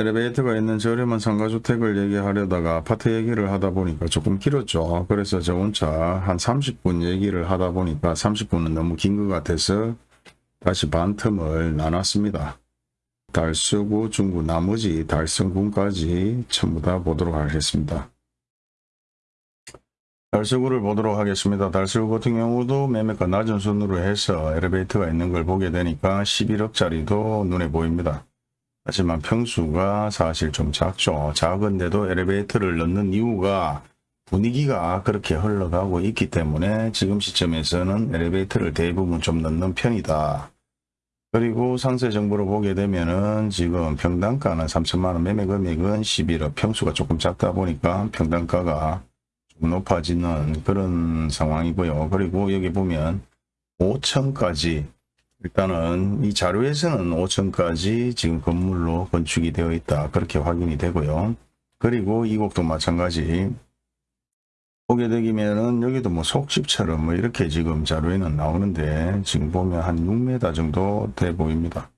엘리베이터가 있는 저렴한 상가주택을 얘기하려다가 아파트 얘기를 하다 보니까 조금 길었죠. 그래서 저 혼자 한 30분 얘기를 하다 보니까 30분은 너무 긴 것 같아서 다시 반틈을 나눴습니다. 달서구, 중구, 나머지 달성군까지 전부 다 보도록 하겠습니다. 달서구를 보도록 하겠습니다. 달서구 같은 경우도 매매가 낮은 순으로 해서 엘리베이터가 있는 걸 보게 되니까 11억짜리도 눈에 보입니다. 하지만 평수가 사실 좀 작죠. 작은데도 엘리베이터를 넣는 이유가 분위기가 그렇게 흘러가고 있기 때문에 지금 시점에서는 엘리베이터를 대부분 좀 넣는 편이다. 그리고 상세 정보를 보게 되면은 지금 평당가는 3천만원 매매 금액은 11억 평수가 조금 작다 보니까 평당가가 좀 높아지는 그런 상황이고요. 그리고 여기 보면 5천까지 일단은 이 자료에서는 5층까지 지금 건물로 건축이 되어 있다. 그렇게 확인이 되고요. 그리고 이 곡도 마찬가지 보게 되면은 여기도 뭐 속집처럼 뭐 이렇게 지금 자료에는 나오는데 지금 보면 한 6m 정도 돼 보입니다.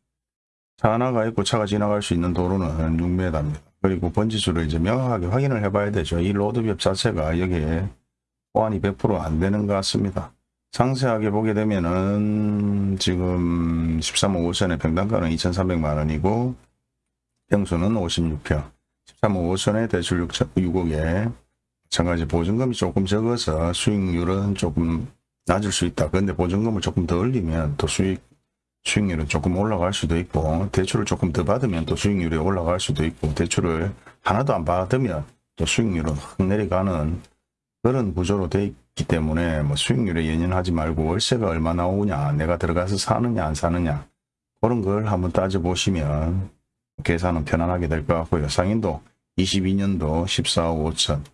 차 하나가 있고 차가 지나갈 수 있는 도로는 6m입니다. 그리고 번지수를 이제 명확하게 확인을 해봐야 되죠. 이 로드맵 자체가 여기에 보안이 100%안 되는 것 같습니다. 상세하게 보게 되면은 지금 13억 5천에 평당가는 2,300만 원이고 평수는 56평 13억 5천에 대출 6천, 6억에 마찬가지 보증금이 조금 적어서 수익률은 조금 낮을 수 있다. 그런데 보증금을 조금 더 올리면 또 수익 수익률은 조금 올라갈 수도 있고 대출을 조금 더 받으면 또 수익률이 올라갈 수도 있고 대출을 하나도 안 받으면 또 수익률은 확 내려가는 그런 구조로 돼 있기 때문에 뭐 수익률에 연연하지 말고 월세가 얼마 나오냐 내가 들어가서 사느냐 안 사느냐 그런 걸 한번 따져보시면 계산은 편안하게 될 것 같고요. 상인도 22년도 14억 5천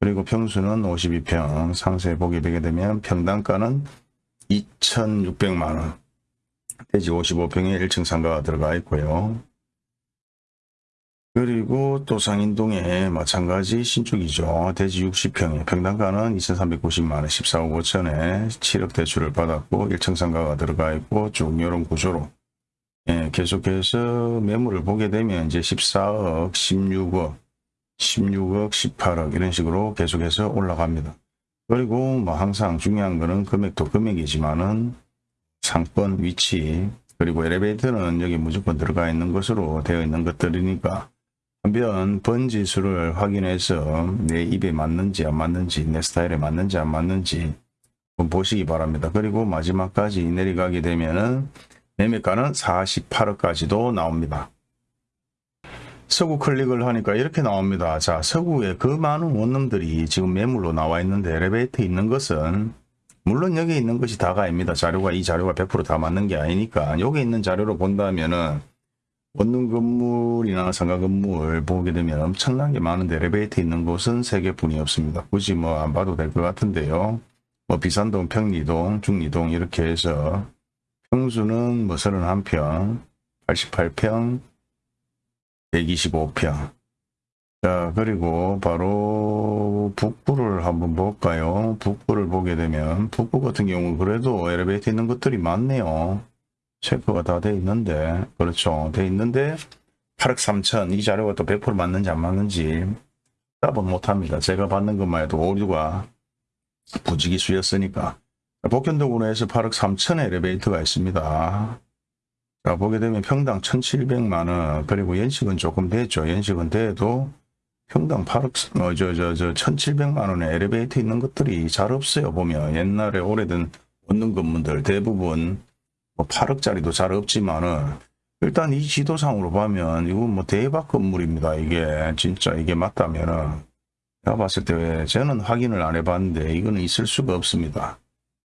그리고 평수는 52평 상세 보게 되게 되면 평당가는 2,600만원 대지 55평에 1층 상가가 들어가 있고요. 그리고 또 상인동에 마찬가지 신축이죠. 대지 60평에 평당가는 2,390만원 14억 5천에 7억 대출을 받았고 1층 상가가 들어가 있고 쭉 이런 구조로 예, 계속해서 매물을 보게 되면 이제 14억, 16억, 16억, 18억 이런 식으로 계속해서 올라갑니다. 그리고 뭐 항상 중요한 거는 금액도 금액이지만은 상권 위치 그리고 엘리베이터는 여기 무조건 들어가 있는 것으로 되어 있는 것들이니까 한편 번지수를 확인해서 내 입에 맞는지 안 맞는지 내 스타일에 맞는지 안 맞는지 보시기 바랍니다. 그리고 마지막까지 내려가게 되면은 매매가는 48억까지도 나옵니다. 서구 클릭을 하니까 이렇게 나옵니다. 자, 서구에 그 많은 원룸들이 지금 매물로 나와 있는데 엘리베이터 있는 것은 물론 여기 있는 것이 다가 아닙니다. 자료가 이 자료가 100%다 맞는 게 아니니까 여기 있는 자료로 본다면은 원룸 건물이나 상가 건물 보게 되면 엄청나게 많은데 엘리베이터 있는 곳은 3개뿐이 없습니다. 굳이 뭐 안 봐도 될 것 같은데요. 뭐 비산동, 평리동, 중리동 이렇게 해서 평수는 뭐 31평, 88평, 125평. 자, 그리고 바로 북부를 한번 볼까요? 북부를 보게 되면 북부 같은 경우 그래도 엘리베이터 있는 것들이 많네요. 체크가 다 돼 있는데 그렇죠. 돼 있는데 8억 3천 이 자료가 또 100% 맞는지 안 맞는지 답은 못합니다. 제가 받는 것만 해도 오류가 부지기수였으니까 복현동으로 해서 8억 3천의 엘리베이터가 있습니다. 자 보게 되면 평당 1,700만원 그리고 연식은 조금 됐죠. 연식은 돼도 평당 8억 어, 저, 저, 저 1,700만원의 엘리베이터 있는 것들이 잘 없어요. 보면 옛날에 오래된 원룸 건물들 대부분 뭐 8억짜리도 잘 없지만은 일단 이 지도상으로 보면 이건 뭐 대박 건물입니다. 이게 진짜 이게 맞다면은 제가 봤을 때 저는 확인을 안 해봤는데 이거는 있을 수가 없습니다.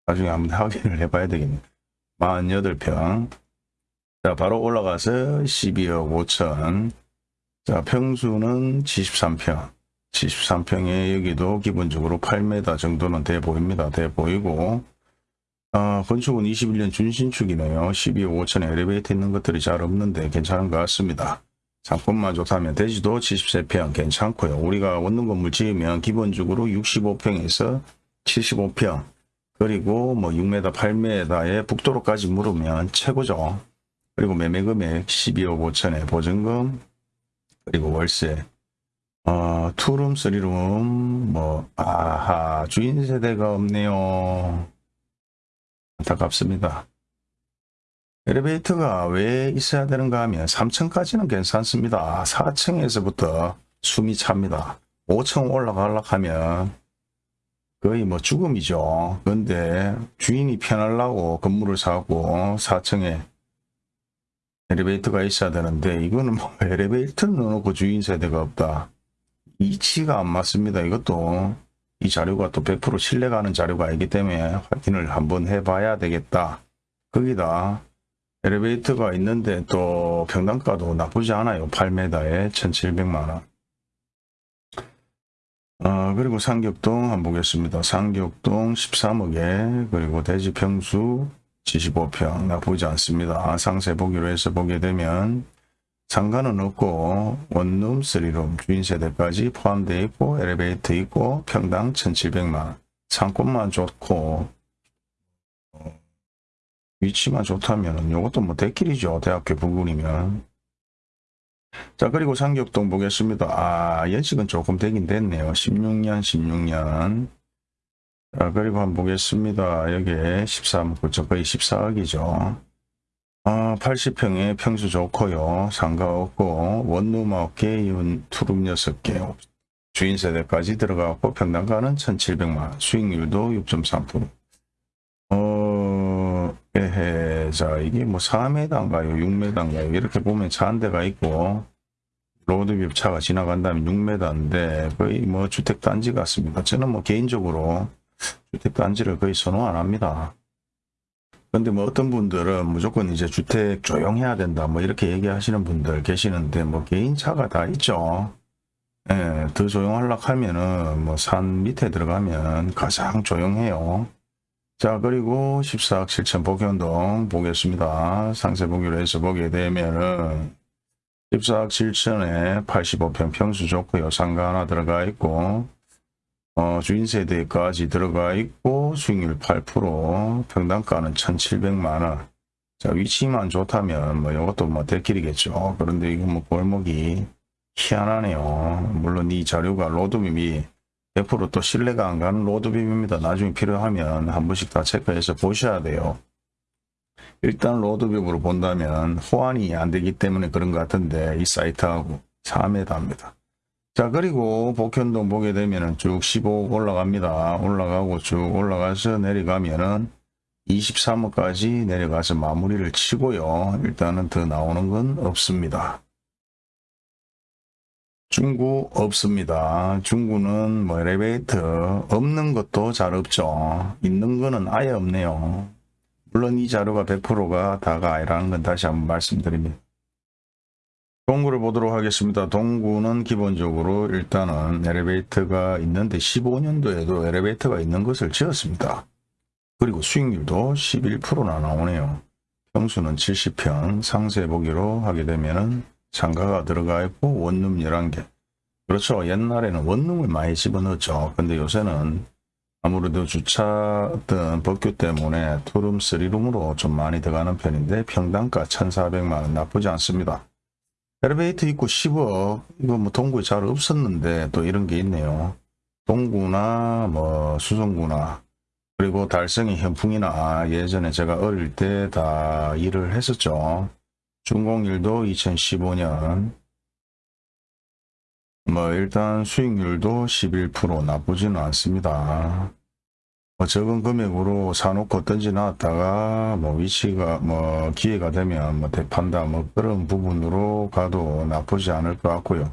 나중에 한번 확인을 해봐야 되겠네. 48평. 자, 바로 올라가서 12억 5천. 자, 평수는 73평. 73평에 여기도 기본적으로 8m 정도는 돼 보입니다. 돼 보이고, 어, 건축은 21년 준신축이네요. 12억 5천에 엘리베이터 있는 것들이 잘 없는데 괜찮은 것 같습니다. 상권만 좋다면 대지도 73평 괜찮고요. 우리가 원룸 건물 지으면 기본적으로 65평에서 75평 그리고 뭐 6m, 8m에 북도로까지 물으면 최고죠. 그리고 매매금액 12억 5천에 보증금 그리고 월세 어, 투룸, 쓰리룸, 뭐, 아하, 주인 세대가 없네요. 안타깝습니다. 엘리베이터가 왜 있어야 되는가 하면 3층까지는 괜찮습니다. 4층에서부터 숨이 찹니다. 5층 올라가려고 하면 거의 뭐 죽음이죠. 근데 주인이 편하려고 건물을 사고 4층에 엘리베이터가 있어야 되는데 이거는 뭐 엘리베이터를 넣어놓고 주인 세대가 없다. 이치가 안 맞습니다. 이것도 이 자료가 또 100% 신뢰가는 자료가 아니기 때문에 확인을 한번 해봐야 되겠다. 거기다 엘리베이터가 있는데 또 평당가도 나쁘지 않아요. 8m에 1700만원. 어, 그리고 상격동 한번 보겠습니다. 상격동 13억에 그리고 대지 평수 75평 나쁘지 않습니다. 상세 보기로 해서 보게 되면 상가는 없고 원룸, 쓰리룸, 주인 세대까지 포함되어 있고 엘리베이터 있고 평당 1700만 상권만 좋고 어, 위치만 좋다면 이것도 뭐 대길이죠. 대학교 부근이면 자 그리고 상격동 보겠습니다. 아 연식은 조금 되긴 됐네요. 16년 16년 자 그리고 한번 보겠습니다. 여기에 13억 9천 거의 14억이죠. 아, 80평에 평수 좋고요. 상가 없고 원룸 9개, 투룸 6개, 주인 세대까지 들어가고 평당가는 1,700만 수익률도 6.3%. 어, 에헤, 자, 이게 뭐 4m인가요? 6m인가요? 이렇게 보면 차 한 대가 있고, 로드뷰 차가 지나간다면 6m인데, 거의 뭐 주택단지 같습니다. 저는 뭐 개인적으로 주택단지를 거의 선호 안 합니다. 근데 뭐 어떤 분들은 무조건 이제 주택 조용해야 된다 뭐 이렇게 얘기하시는 분들 계시는데 뭐 개인차가 다 있죠. 예, 더 조용하려고 하면은 뭐 산 밑에 들어가면 가장 조용해요. 자 그리고 14억 7천 복현동 보겠습니다. 상세 보기로 해서 보게 되면은 14억 7천에 85평 평수 좋고요. 상가 하나 들어가 있고 어, 주인 세대까지 들어가 있고 수익률 8% 평당가는 1,700만원. 자 위치만 좋다면 뭐 이것도 뭐 대길이겠죠. 그런데 이거 뭐 골목이 희한하네요. 물론 이 자료가 로드맵이 100%또 신뢰가 안 가는 로드맵입니다. 나중에 필요하면 한 번씩 다 체크해서 보셔야 돼요. 일단 로드맵으로 본다면 호환이 안 되기 때문에 그런 것 같은데 이 사이트하고 3에 답니다 자 그리고 복현동 보게 되면은 쭉 15 올라갑니다. 올라가고 쭉 올라가서 내려가면은 23호까지 내려가서 마무리를 치고요. 일단은 더 나오는 건 없습니다. 중구 없습니다. 중구는 뭐 엘리베이터 없는 것도 잘 없죠. 있는 거는 아예 없네요. 물론 이 자료가 100%가 다가 아니라는 건 다시 한번 말씀드립니다. 동구를 보도록 하겠습니다. 동구는 기본적으로 일단은 엘리베이터가 있는데 15년도에도 엘리베이터가 있는 것을 지었습니다. 그리고 수익률도 11%나 나오네요. 평수는 70평 상세 보기로 하게 되면은 상가가 들어가 있고 원룸 11개. 그렇죠. 옛날에는 원룸을 많이 집어넣었죠. 근데 요새는 아무래도 주차 어떤 법규 때문에 투룸, 쓰리룸으로 좀 많이 들어가는 편인데 평당가 1,400만원 나쁘지 않습니다. 엘리베이터 있고 10억 이거 뭐 동구에 잘 없었는데 또 이런 게 있네요. 동구나 뭐 수성구나 그리고 달성이 현풍이나 예전에 제가 어릴 때 다 일을 했었죠. 중공일도 2015년 뭐 일단 수익률도 11% 나쁘지는 않습니다. 뭐 적은 금액으로 사놓고 던지 놨다가 뭐 위치가 뭐 기회가 되면 뭐 대판다 뭐 그런 부분으로 가도 나쁘지 않을 것 같고요.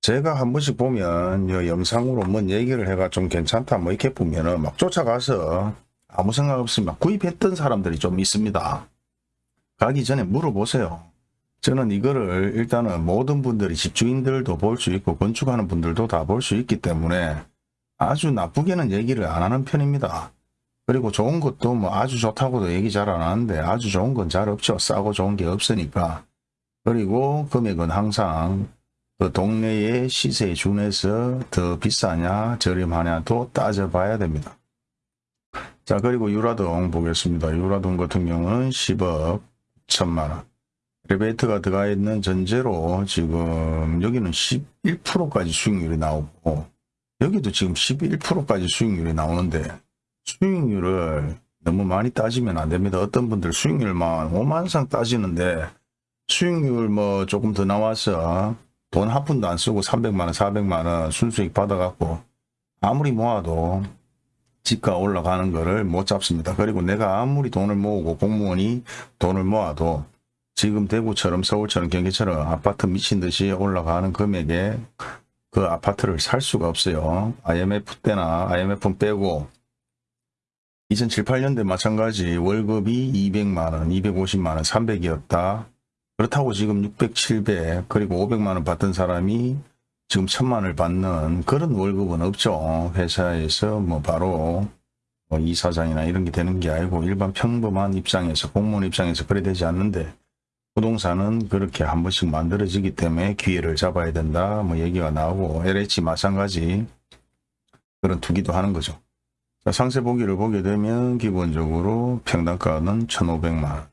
제가 한 번씩 보면 이 영상으로 뭔 얘기를 해가 좀 괜찮다 뭐 이렇게 보면은 막 쫓아가서 아무 생각 없이 막 구입했던 사람들이 좀 있습니다. 가기 전에 물어보세요. 저는 이거를 일단은 모든 분들이 집주인들도 볼 수 있고 건축하는 분들도 다 볼 수 있기 때문에 아주 나쁘게는 얘기를 안 하는 편입니다. 그리고 좋은 것도 뭐 아주 좋다고도 얘기 잘 안 하는데 아주 좋은 건 잘 없죠. 싸고 좋은 게 없으니까. 그리고 금액은 항상 그 동네의 시세에 준해서 더 비싸냐 저렴하냐도 따져봐야 됩니다. 자 그리고 유라동 보겠습니다. 유라동 같은 경우는 10억 천만원 엘리베이터가 들어가 있는 전제로 지금 여기는 11%까지 수익률이 나오고 여기도 지금 11%까지 수익률이 나오는데 수익률을 너무 많이 따지면 안 됩니다. 어떤 분들 수익률만 5만 상 따지는데 수익률 뭐 조금 더 나와서 돈 한 푼도 안 쓰고 300만원, 400만원 순수익 받아갖고 아무리 모아도 집가 올라가는 거를 못 잡습니다. 그리고 내가 아무리 돈을 모으고 공무원이 돈을 모아도 지금 대구처럼 서울처럼 경기처럼 아파트 미친 듯이 올라가는 금액에 그 아파트를 살 수가 없어요. IMF 때나 IMF는 빼고 2007, 8년대 마찬가지 월급이 200만원, 250만원, 300이었다. 그렇다고 지금 600, 700 그리고 500만원 받던 사람이 지금 천만을 받는 그런 월급은 없죠. 회사에서 뭐 바로 뭐 이사장이나 이런 게 되는 게 아니고 일반 평범한 입장에서 공무원 입장에서 그래 되지 않는데 부동산은 그렇게 한 번씩 만들어지기 때문에 기회를 잡아야 된다 뭐 얘기가 나오고 LH 마찬가지 그런 투기도 하는 거죠. 자, 상세 보기를 보게 되면 기본적으로 평당가는 1,500만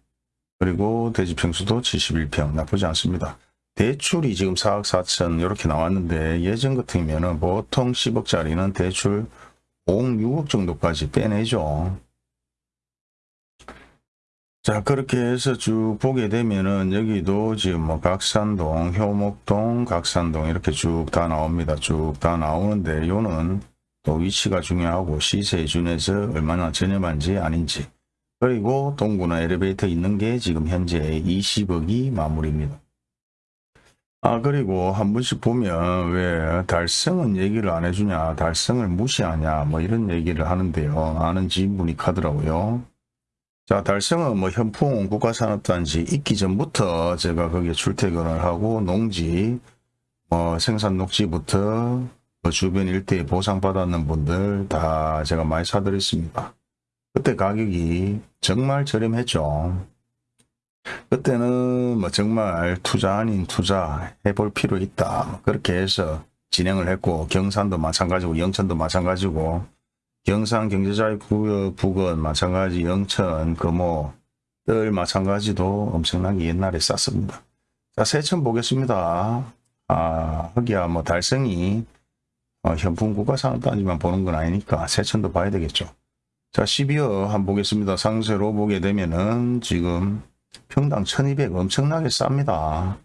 그리고 대지 평수도 71평 나쁘지 않습니다. 대출이 지금 4억 4천 이렇게 나왔는데 예전 같으면 보통 10억짜리는 대출 5억 6억 정도까지 빼내죠. 자 그렇게 해서 쭉 보게 되면은 여기도 지금 뭐 각산동, 효목동, 각산동 이렇게 쭉 다 나옵니다. 쭉 다 나오는데 요는 또 위치가 중요하고 시세에 준해서 얼마나 저렴한지 아닌지 그리고 동구나 엘리베이터 있는 게 지금 현재 20억이 마무리입니다. 아 그리고 한 번씩 보면 왜 달성은 얘기를 안 해주냐 달성을 무시하냐 뭐 이런 얘기를 하는데요 아는 지인분이 가더라고요 자 달성은 뭐 현풍 국가산업단지 있기 전부터 제가 거기에 출퇴근을 하고 농지 뭐 생산 녹지부터 그 주변 일대에 보상받았는 분들 다 제가 많이 사드렸습니다 그때 가격이 정말 저렴했죠 그때는 뭐 정말 투자 아닌 투자 해볼 필요 있다. 그렇게 해서 진행을 했고 경산도 마찬가지고 영천도 마찬가지고 경산 경제자유구역 부근 마찬가지 영천 금호 뜰 마찬가지도 엄청나게 옛날에 쌌습니다. 자 세천 보겠습니다. 아 흑이야 뭐 달성이 어, 현풍 국가산업단지만 보는 건 아니니까 세천도 봐야 되겠죠. 자 12억 한번 보겠습니다. 상세로 보게 되면은 지금 평당 1200 엄청나게 쌉니다.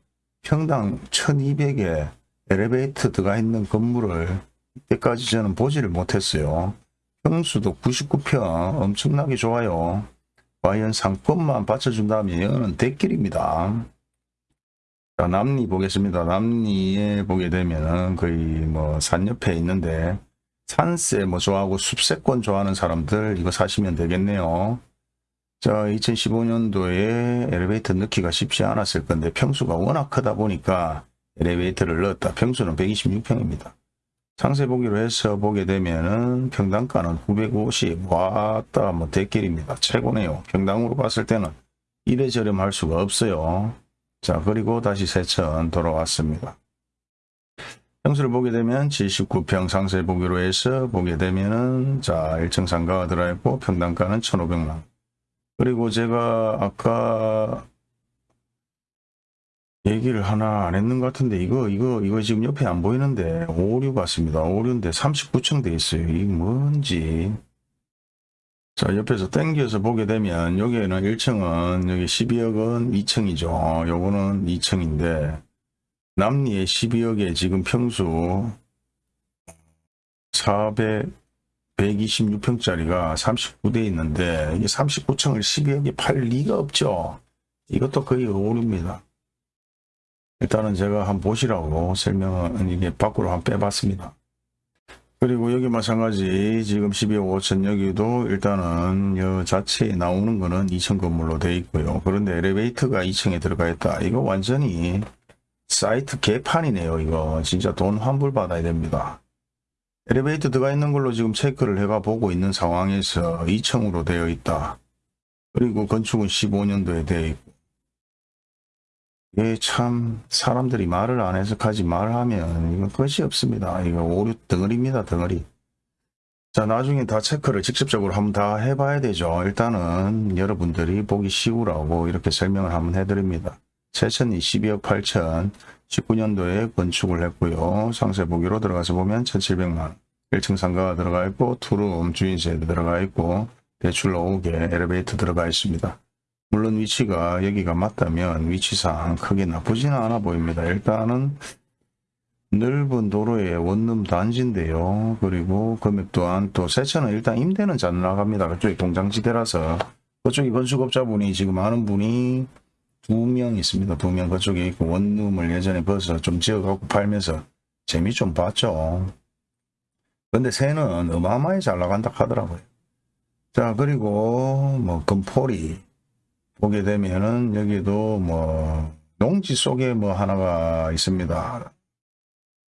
평당 1200에 엘리베이터 들어가 있는 건물을 이때까지 저는 보지를 못했어요. 평수도 99평 엄청나게 좋아요. 과연 상권만 받쳐준다면 대길입니다. 자, 남리 보겠습니다. 남리에 보게 되면은 거의 뭐 산 옆에 있는데 산세 뭐 좋아하고 숲세권 좋아하는 사람들 이거 사시면 되겠네요. 자, 2015년도에 엘리베이터 넣기가 쉽지 않았을 건데 평수가 워낙 크다 보니까 엘리베이터를 넣었다. 평수는 126평입니다. 상세 보기로 해서 보게 되면은 평당가는 950 왔다 뭐 대길입니다. 최고네요. 평당으로 봤을 때는 이래 저렴할 수가 없어요. 자 그리고 다시 세천 돌아왔습니다. 평수를 보게 되면 79평 상세 보기로 해서 보게 되면은 자 1층 상가가 들어있고 평당가는 1500만 그리고 제가 아까 얘기를 하나 안 했는 것 같은데 이거 이거 이거 지금 옆에 안 보이는데 오류 같습니다. 오류인데 39층 돼 있어요. 이게 뭔지 자 옆에서 땡겨서 보게 되면 여기에는 1층은 여기 12억은 2층이죠. 요거는 2층인데 남리에 12억에 지금 평수 400 126평짜리가 39대 있는데 이게 39층을 12억에 팔 리가 없죠. 이것도 거의 오류입니다. 일단은 제가 한번 보시라고 설명은 이게 밖으로 한번 빼봤습니다. 그리고 여기 마찬가지 지금 12억 5천 여기도 일단은 여 자체에 나오는 거는 2층 건물로 되어 있고요. 그런데 엘리베이터가 2층에 들어가 있다. 이거 완전히 사이트 개판이네요. 이거 진짜 돈 환불 받아야 됩니다. 엘리베이터 들어가 있는 걸로 지금 체크를 해가 보고 있는 상황에서 2층으로 되어 있다. 그리고 건축은 15년도에 되어 있고 이게 참 사람들이 말을 안 해석하지 말하면 이건 끝이 없습니다. 이거 오류 덩어리입니다. 덩어리. 자 나중에 다 체크를 직접적으로 한번 다 해봐야 되죠. 일단은 여러분들이 보기 쉬우라고 이렇게 설명을 한번 해드립니다. 세천이 12억 8천 19년도에 건축을 했고요. 상세 보기로 들어가서 보면 1700만원 1층 상가가 들어가 있고 투룸 주인세도 들어가 있고 대출 나오게 엘리베이터 들어가 있습니다. 물론 위치가 여기가 맞다면 위치상 크게 나쁘지는 않아 보입니다. 일단은 넓은 도로의 원룸 단지인데요. 그리고 금액 또한 또 세차는 일단 임대는 잘 나갑니다. 그쪽이 동장지대라서 그쪽이 건축업자분이 지금 아는 분이 두 명 있습니다. 두 명 그쪽에 있고 원룸을 예전에 벌써 좀 지어갖고 팔면서 재미 좀 봤죠. 근데 새는 어마어마하게 잘 나간다 하더라고요. 자 그리고 뭐 금포리 보게 되면은 여기도 뭐 농지 속에 뭐 하나가 있습니다.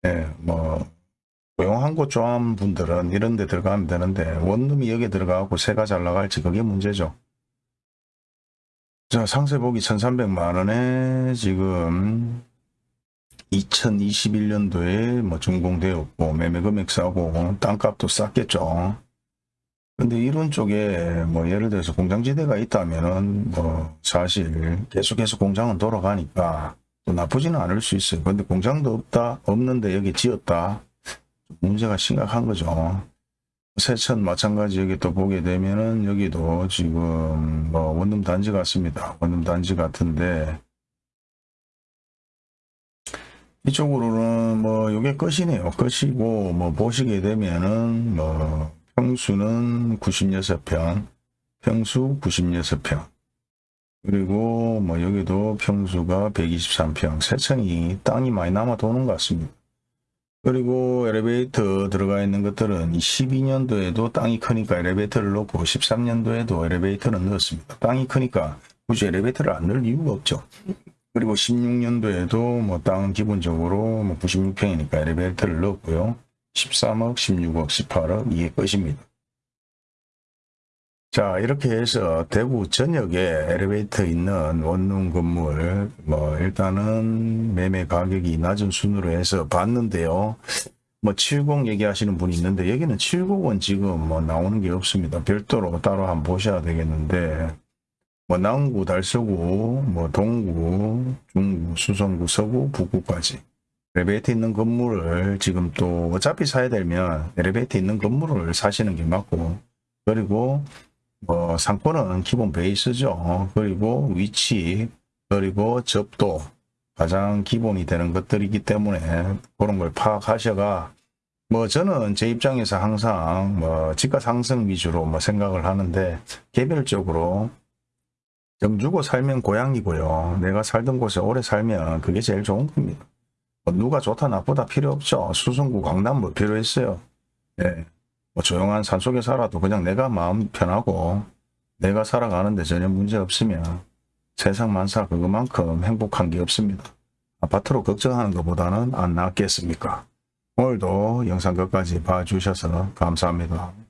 예, 뭐 조용한 곳 좋아하는 분들은 이런 데 들어가면 되는데 원룸이 여기 들어가고 새가 잘 나갈지 그게 문제죠. 자 상세 보기 1300만 원에 지금 2021년도에 뭐 준공되었고 매매 금액 싸고 땅값도 쌌겠죠. 근데 이런 쪽에 뭐 예를 들어서 공장지대가 있다면은 뭐 사실 계속해서 공장은 돌아가니까 또 나쁘지는 않을 수 있어요. 근데 공장도 없다, 없는데 여기 지었다. 문제가 심각한 거죠. 세천 마찬가지 여기 또 보게 되면은 여기도 지금 뭐 원룸 단지 같습니다. 원룸 단지 같은데 이쪽으로는 뭐 요게 끝이네요. 끝이고 뭐 보시게 되면은 뭐 평수는 96평, 평수 96평. 그리고 뭐 여기도 평수가 123평, 세층이 땅이 많이 남아 도는 것 같습니다. 그리고 엘리베이터 들어가 있는 것들은 12년도에도 땅이 크니까 엘리베이터를 넣고 13년도에도 엘리베이터를 넣었습니다. 땅이 크니까 굳이 엘리베이터를 안 넣을 이유가 없죠. 그리고 16년도에도 뭐 땅은 기본적으로 뭐 96평이니까 엘리베이터를 넣었고요. 13억, 16억, 18억 이게 끝입니다. 자 이렇게 해서 대구 전역에 엘리베이터 있는 원룸 건물 뭐 일단은 매매 가격이 낮은 순으로 해서 봤는데요. 뭐 70 얘기하시는 분이 있는데 여기는 70은 지금 뭐 나오는 게 없습니다. 별도로 따로 한번 보셔야 되겠는데 뭐 남구, 달서구, 뭐 동구, 중구, 수성구, 서구, 북구까지 엘리베이터 있는 건물을 지금 또 어차피 사야 되면 엘리베이터 있는 건물을 사시는 게 맞고 그리고 뭐 상권은 기본 베이스죠. 그리고 위치 그리고 접도 가장 기본이 되는 것들이기 때문에 그런 걸 파악하셔가 뭐 저는 제 입장에서 항상 뭐 집가 상승 위주로 뭐 생각을 하는데 개별적으로 정 주고 살면 고향이고요. 내가 살던 곳에 오래 살면 그게 제일 좋은 겁니다. 뭐 누가 좋다 나쁘다 필요 없죠. 수성구 강남 뭐 필요했어요. 예. 뭐 조용한 산속에 살아도 그냥 내가 마음 편하고 내가 살아가는데 전혀 문제 없으면 세상 만사 그것만큼 행복한 게 없습니다. 아파트로 걱정하는 것보다는 안 낫겠습니까? 오늘도 영상 끝까지 봐주셔서 감사합니다.